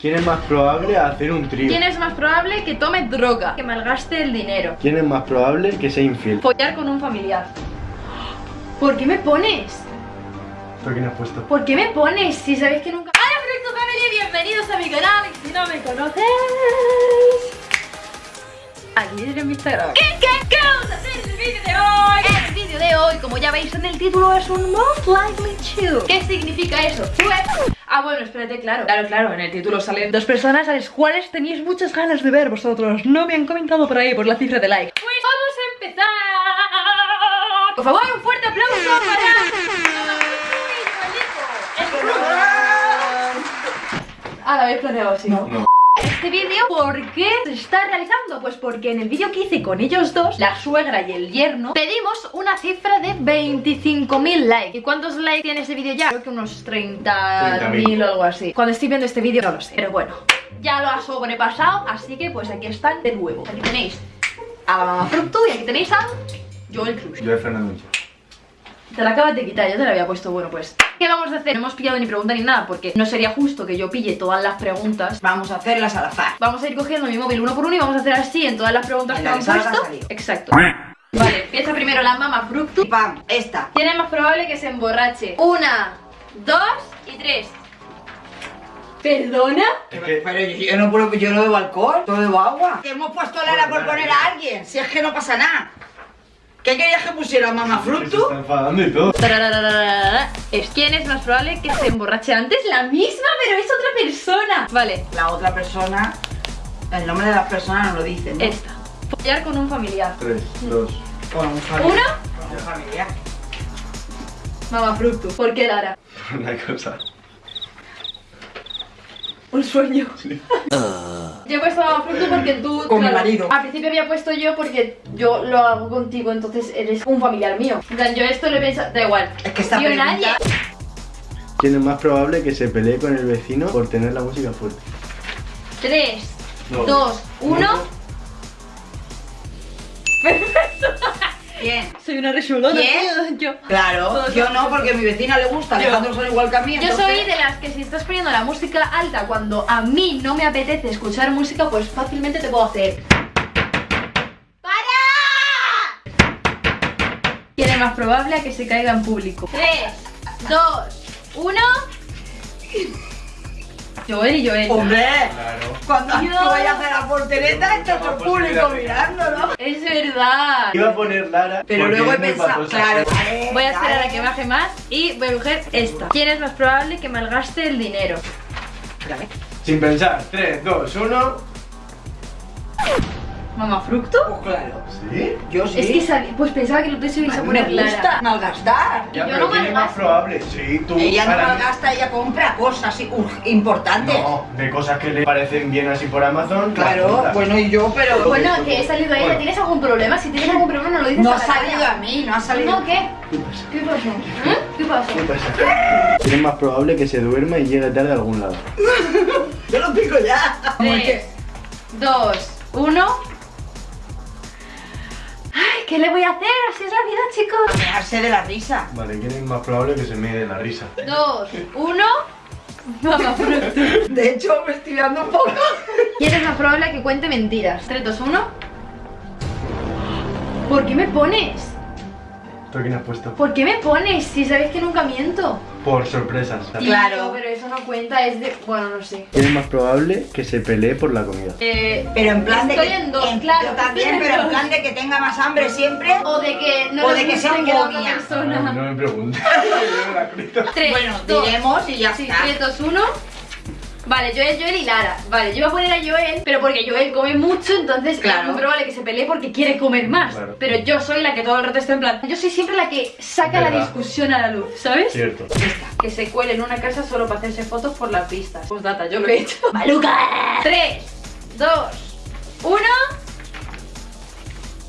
¿Quién es más probable a hacer un trío? ¿Quién es más probable que tome droga? Que malgaste el dinero. ¿Quién es más probable que sea infiel? Follar con un familiar. ¿Por qué me pones? ¿Por quién has puesto? ¿Por qué me pones? Si sabéis que nunca... ¡Hola, Fructo Family! Bienvenidos a mi canal. Y si no me conocéis... Aquí tienes mi Instagram. ¿Qué, qué, qué vamos a hacer en el vídeo de hoy? El vídeo de hoy, como ya veis en el título, es un Most Likely To. ¿Qué significa eso? Pues... Ah, bueno, espérate, claro. Claro, claro, en el título salen dos personas a las cuales tenéis muchas ganas de ver vosotros. No me han comentado por ahí, por la cifra de like. Pues vamos a empezar. Por favor, un fuerte aplauso para... Ah, lo habéis planeado así. No. Este vídeo, ¿por qué se está realizando? Pues porque en el vídeo que hice con ellos dos, la suegra y el yerno, pedimos una cifra de 25.000 likes. ¿Y cuántos likes tiene ese vídeo ya? Creo que unos 30.000 o algo así. Cuando estoy viendo este vídeo no lo sé, pero bueno. Ya lo ha sobrepasado, así que pues aquí están de nuevo. Aquí tenéis a la mamá Fructu y aquí tenéis a Joel Cruz. Yo Fernando Te la acabas de quitar, yo te la había puesto, bueno pues ¿Qué vamos a hacer? No hemos pillado ni pregunta ni nada Porque no sería justo que yo pille todas las preguntas Vamos a hacerlas al azar. Vamos a ir cogiendo mi móvil uno por uno y vamos a hacer así en todas las preguntas En que la han puesto. Exacto Vale, empieza primero la mamá Fructu Y pam, esta. ¿Quién es más probable que se emborrache? Una, dos y tres ¿Perdona? Es que Pero yo, no, puedo- yo no bebo alcohol, yo bebo agua. Que hemos puesto Lara por poner a alguien, si es que no pasa nada. ¿Qué querías que pusiera mamá se fruto? está enfadando y todo. Es quién es más probable que se emborrache antes la misma, pero es otra persona. Vale, La otra persona, el nombre de las personas no lo dicen, ¿no? esta. Follar con un familiar. Tres, dos. Con un familiar. Una, Con un familiar. mamá fructu. ¿Por qué Lara? Una cosa un sueño. Sí. Ah. yo he puesto fruto porque tú... Con claro, mi marido. Al principio había puesto yo porque yo lo hago contigo, entonces eres un familiar mío. En plan, yo esto lo he pensado... Da igual. Es que está Yo nadie... ¿Quién es más probable que se pelee con el vecino por tener la música fuerte? 3, 2, 1... ¿Quién? Soy una resolona. ¿Quién? Yo. Claro, Todos yo no, porque a mi vecina le gusta, Yo. Alejandro son igual que a mí. Yo entonces- soy de las que si estás poniendo la música alta cuando a mí no me apetece escuchar música, pues fácilmente te puedo hacer. ¡Para! ¿Quién es más probable a que se caiga en público? 3, 2, 1. Joel y Joel. ¡Hombre! Claro. Cuando Dios. vayas a la portereta, está todo el público mirándolo. Es verdad. Iba a poner Lara. Pero luego he pensado, claro. Voy a esperar a que baje más y voy a coger esta. ¿Quién es más probable que malgaste el dinero? Espérame. Sin pensar. 3, 2, 1. ¿Mamafructo? Pues oh, claro. ¿Sí? Yo sí. Es que sabía, pues pensaba que lo tuyo se iba a poner me gusta Lara. malgastar. Ya, Yo pero no tiene más probable. Sí, tú. Ella no malgasta, ella compra cosas importantes. No, de cosas que le parecen bien así por Amazon. Claro, bueno, y yo, pero... Bueno, que he salido a ella. ¿Tienes algún problema? Si tienes algún problema no lo dices No ha salido a mí, no ha salido. ¿No qué? ¿Qué pasó? ¿Eh? ¿Qué pasó? ¿Qué pasa? Es más probable que se duerma y llegue tarde a algún lado. Yo lo pico ya. Tres, dos, uno... ¿qué le voy a hacer? Así es la vida, chicos. Mearse de la risa. Vale, ¿quién es más probable que se me dé la risa? Dos, uno. Mamá. De hecho, me estoy dando un poco. ¿Quién es más probable que cuente mentiras? Tres, dos, uno. ¿Por qué me pones? ¿Tú quién has puesto? ¿Por qué me pones? Si sabéis que nunca miento. Por sorpresas. Claro. Pero eso no cuenta, es de. Bueno, no sé. ¿Quién es más probable que se pelee por la comida? Eh, Pero en plan de Estoy que. en dos, claro, Yo también, en pero en dos. plan de que tenga más hambre siempre. O de que no O de que sea un otra persona. No me preguntes. Tres, Bueno, dos, diremos y ya sí, está. 3, 2, 1. Vale, Joel, Joel y Lara. Vale, yo voy a poner a Joel, pero porque Joel come mucho, entonces Claro. es muy probable que se pelee porque quiere comer más. Claro. Pero yo soy la que todo el rato está en plan. Yo soy siempre la que saca la discusión a la luz, ¿sabes? Cierto. Que se cuele en una casa solo para hacerse fotos por las vistas. Pues data, yo lo he hecho. ¡Maluca! 3, 2, 1.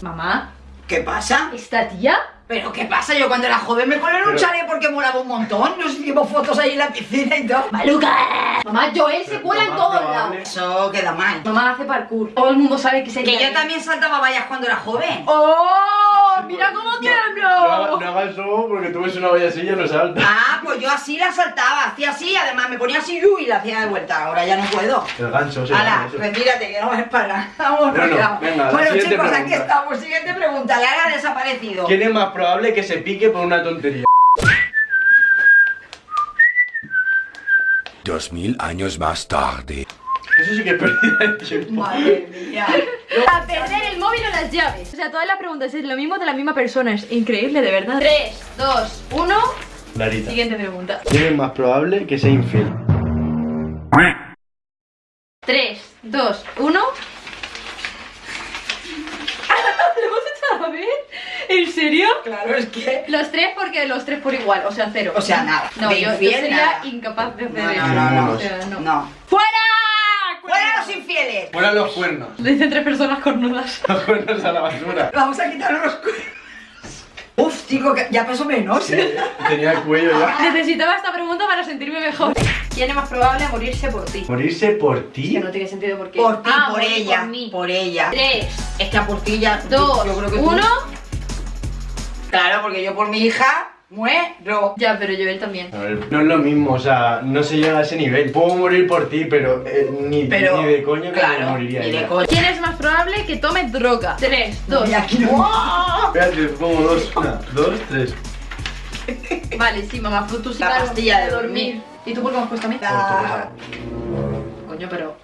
Mamá, ¿Qué pasa? ¿esta tía? ¿Pero qué pasa? Yo cuando era joven me colé en un chalet porque molaba un montón. Nos hicimos fotos ahí en la piscina y todo. ¡Maluca! Mamá, Joel se cuela en todos lados. Eso queda mal. Mamá hace parkour. Todo el mundo sabe que se Que yo también saltaba vallas cuando era joven. ¡Oh! ¡Mira cómo No, tiemblo! no hagas eso porque tú ves una vallasilla no salta. Ah, pues yo así la saltaba, hacía así, además me ponía así y la hacía de vuelta. Ahora ya no puedo. El gancho, llama eso. retírate, que no me para. Vamos, Bueno, venga. venga, Bueno, chicos, aquí estamos. Siguiente pregunta. Lara ha desaparecido. ¿Quién es más probable que se pique por una tontería? Dos mil años más tarde. Eso sí que es pérdida de tiempo. Madre mía. A perder el móvil o las llaves. O sea, todas las preguntas es lo mismo de la misma persona. Es increíble, de verdad. 3, 2, 1. Larita. Siguiente pregunta. ¿Quién es más probable que sea infiel? 3, 2, 1. ¿Lo hemos hecho a la vez? ¿En serio? Claro, es que. Los tres porque los tres por igual, o sea, cero. O sea, nada. No, yo, yo sería nada. incapaz de hacer No, eso. no, no, no. O sea, no. No. ¡Fuera! Fuera los cuernos. Lo dicen tres personas cornudas. Los cuernos a la basura. Vamos a quitar los cuernos. Uf, chico, ya pasó menos. Tenía el cuello ya. Necesitaba esta pregunta para sentirme mejor. ¿Quién es más probable a morirse por ti? ¿Morirse por ti? Que no tiene sentido por qué. Por ti, Ah, por ella. Por mí. Por ella. 3, Es que a por ti ya. 2, yo creo que tú- 1. Claro, porque yo por mi hija muero. Ya, pero yo él también. A ver, no es lo mismo, o sea, no se llega a ese nivel. Puedo morir por ti, pero eh, ni, Pero. ni de coño que claro, moriría ni de coño. ¿Quién es más probable que tome droga? 3, 2. Y aquí no. Espérate, pongo dos. Una, dos, tres. Vale, sí, mamá, tú, tú sí La pastilla de dormir. ¿Y tú por qué me has puesto a mí? La- Coño, pero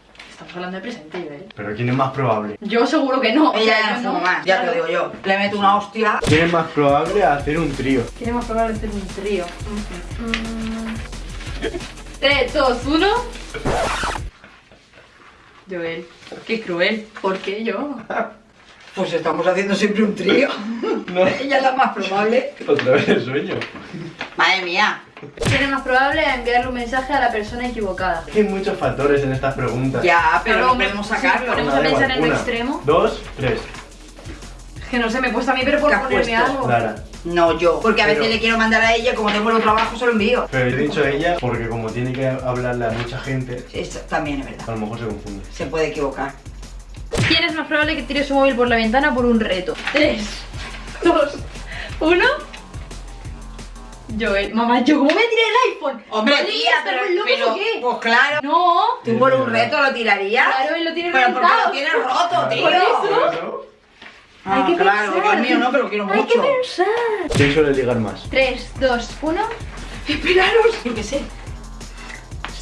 hablando de presente, Joel. Pero ¿quién es más probable? Yo seguro que no. Ella ya no más, ya te lo digo yo. Le meto una hostia. ¿Quién es más probable hacer un trío? ¿Quién es más probable hacer un trío? 3, 2, 1. Joel, qué cruel. ¿Por qué yo? Pues estamos haciendo siempre un trío. No. Ella es la más probable. Otra vez el sueño. Madre mía. ¿Quién es más probable a enviarle un mensaje a la persona equivocada? Es que hay muchos factores en estas preguntas. Ya, pero no podemos sí, sacarlo. ponemos- Una, a pensar en lo extremo. Dos, tres. Es que no sé, me he puesto a mí, pero por ¿Qué has ponerme puesto? algo. Clara. No yo. Porque a veces le quiero mandar a ella, como tengo los trabajos, se lo envío. Pero he dicho ella porque como tiene que hablarle a mucha gente, Eso también es verdad. a lo mejor se confunde. Se puede equivocar. ¿Quién es más probable que tire su móvil por la ventana por un reto? 3, 2, 1. Joel, mamá, ¿yo cómo me tiré el iPhone? Hombre, Madre tía, pero, ¿estamos locos pero- o qué? pues claro. No, ¿Tú por un reto lo tirarías? claro, él lo tiene Pero porque reventado. lo tienes roto, tío. Por eso. Ah, Hay que claro, pensar. Dios mío, no, pero lo quiero Hay que mucho. pensar. ¿Quién suele ligar más? 3, 2, 1. Esperaros. Yo qué sé.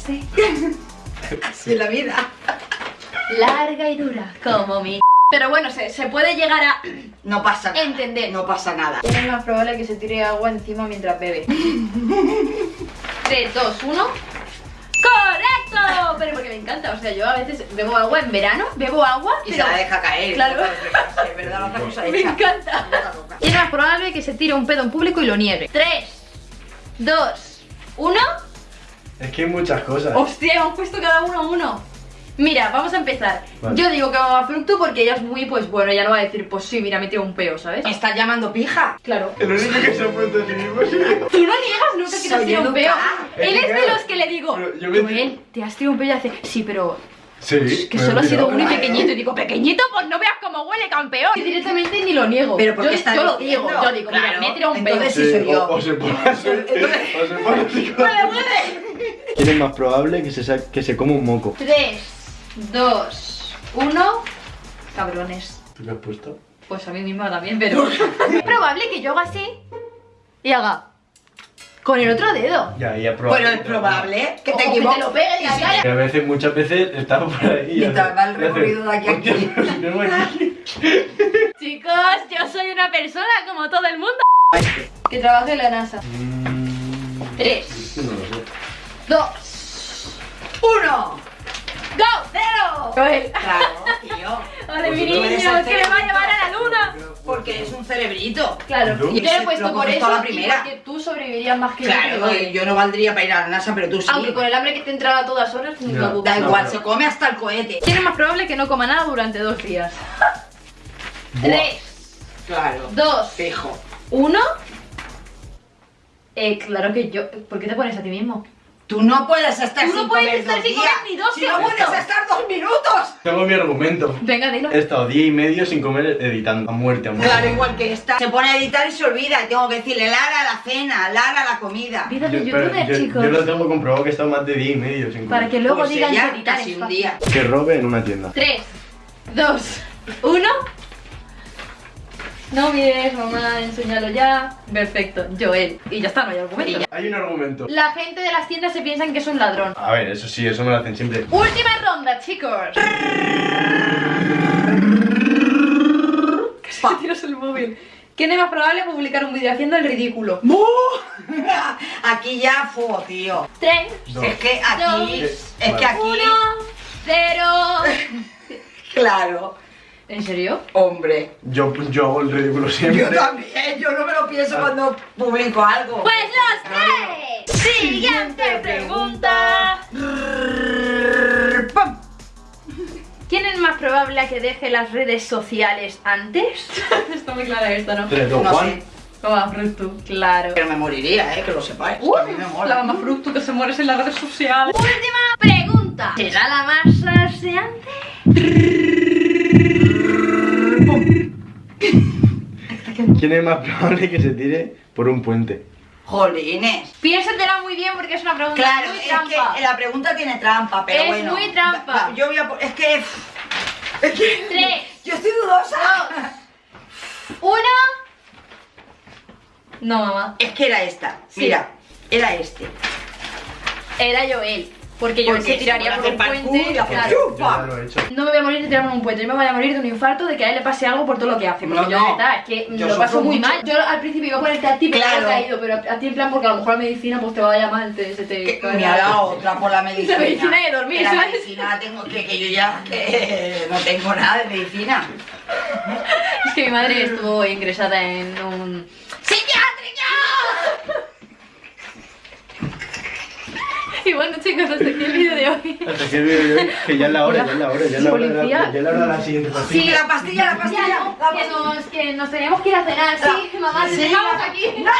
Sí. Así es la vida. Larga y dura, como mi. Pero bueno, se, se puede llegar a No pasa nada. entender. No pasa nada. ¿Quién es más probable que se tire agua encima mientras bebe? 3, 2, 1. ¡Correcto! Pero porque me encanta, o sea, yo a veces bebo agua en verano, bebo agua, Y se la deja caer. Claro. Sí, es verdad, la otra cosa me hecha. encanta. ¿Quién es más probable que se tire un pedo en público y lo niegue? 3, 2, 1. Es que hay muchas cosas. Hostia, hemos puesto cada uno uno. Mira, vamos a empezar. Vale. Yo digo que va a Fructu porque ella es muy, pues bueno, ella no va a decir, pues sí, mira, me tiro un peo, ¿sabes? Me estás llamando pija. Claro. El único que se ha puesto a sí mismo es. Tú no niegas nunca que te has tirado un peo. Él Es de los que le digo, yo me- Joel, te has tirado un peo y hace, sí, pero Sí. que solo ha he sido uno y pequeñito. Y digo, pequeñito, pues no veas cómo huele, campeón. Y directamente ni lo niego. Pero porque yo, está yo lo digo, yo digo, mira, Claro, me he tirado un peo. entonces Sí, soy yo. O, o se pone así. o se pone así. ¡Huele, huele! ¿Quién es más probable que se, que se coma un moco? 3, 2, 1. Cabrones. ¿Tú qué has puesto? Pues a mí misma también, pero es probable que yo haga así y haga con el otro dedo. Ya, ya probable. Bueno, es probable que O te que equivoques. te lo pegue en la cara. Que a veces, muchas veces, estamos por ahí Y va el recorrido de aquí a "Hostia, aquí". Chicos, yo soy una persona como todo el mundo que trabaja en la NASA. Mm, 3, No lo sé. 2, ¡Uno! ¡Go! ¡Cero! Joel. Claro, tío. Vale, mi Pues niño, eres que el me va a llevar a la luna. Porque es un cerebrito. Claro, ¿Y tú? y te lo he puesto por eso la y primera. porque tú sobrevivirías más que yo, Claro, Joel. y yo no valdría para ir a la NASA, pero tú sí. Aunque con el hambre que te entraba a todas horas, lo dudo. Da No, igual, pero- se come hasta el cohete. ¿Quién es más probable que no coma nada durante dos días? 3, Claro. 2, Fijo. 1. Eh, claro que yo. ¿Por qué te pones a ti mismo? Tú no puedes estar Tú sin no puedes comer estar dos sin días. comer ni dos Si no segundos. puedes estar dos minutos. Tengo mi argumento. Venga, dilo. He estado día y medio sin comer editando. A muerte, a muerte. Claro, igual que esta. Se pone a editar y se olvida. Y tengo que decirle Lara la cena, Lara la comida. Vida de pero youtuber, yo, chicos. yo lo tengo comprobado que he estado más de día y medio sin comer. Para que luego Pues digan que editar casi un fácil. día. Que robe en una tienda. 3, 2, 1. No mires, mamá, enséñalo ya. Perfecto, Joel. Y ya está, no hay argumento. Hay un argumento. La gente de las tiendas se piensan que es un ladrón. A ver, eso sí, eso me lo hacen siempre. Última ronda, chicos. Pa. Tiras el móvil. ¿Quién es más probable publicar un vídeo haciendo el ridículo? Aquí ya fuego, tío. 3, Dos. Es que aquí. Dos. Es que aquí. 1, 0. Claro. ¿En serio? Hombre. Yo, yo hago el ridículo siempre. Yo también, yo no me lo pienso cuando publico algo. Pues los tres. Siguiente pregunta. ¿Quién es más probable a que deje las redes sociales antes? Está muy clara esta, ¿no? Tres, dos, No Juan. sé. Toma. Claro. Pero me moriría, eh, que lo sepáis. Uh, a mí me mola. la mamá fruto que se muere en las redes sociales. Última pregunta. ¿Será la más salseante? ¿Quién es más probable que se tire por un puente? Jolines. Piénsatela muy bien porque es una pregunta Claro, muy es trampa. que la pregunta tiene trampa, pero Es bueno. muy trampa. Va- va, Yo voy a. Es que. Es que. Tres. Yo estoy dudosa. Uno. No, mamá. Es que era esta. Sí. Mira, era este. Era Joel. Porque Joel Porque se tiraría por un puente. claro. Yo. No me voy a morir de tirarme un puente, yo me voy a morir de un infarto de que a él le pase algo por todo lo que hace. Porque No, yo, no. verdad, es que Yo lo paso muy mucho. mal. Yo al principio iba a ponerte a ti, pero Claro. caído. Pero a ti en plan, porque a lo mejor la medicina pues te vaya mal, te, se te me ha dado otra por la medicina. La medicina de dormir, Que La ¿sabes? medicina tengo que, que yo ya que no tengo nada de medicina. Es que mi madre estuvo ingresada en un... ¡Psiquiátrico! y bueno chicos, hasta aquí el vídeo de hoy. Hasta que el vídeo de hoy, que ya es la hora, ya es la hora, ya es la hora, ya es la hora de la siguiente Sí, partida. la pastilla, la pastilla. Ya no, la que pastilla. nos, que nos teníamos que ir a cenar, sí, mamá, te Sí. dejamos aquí. No,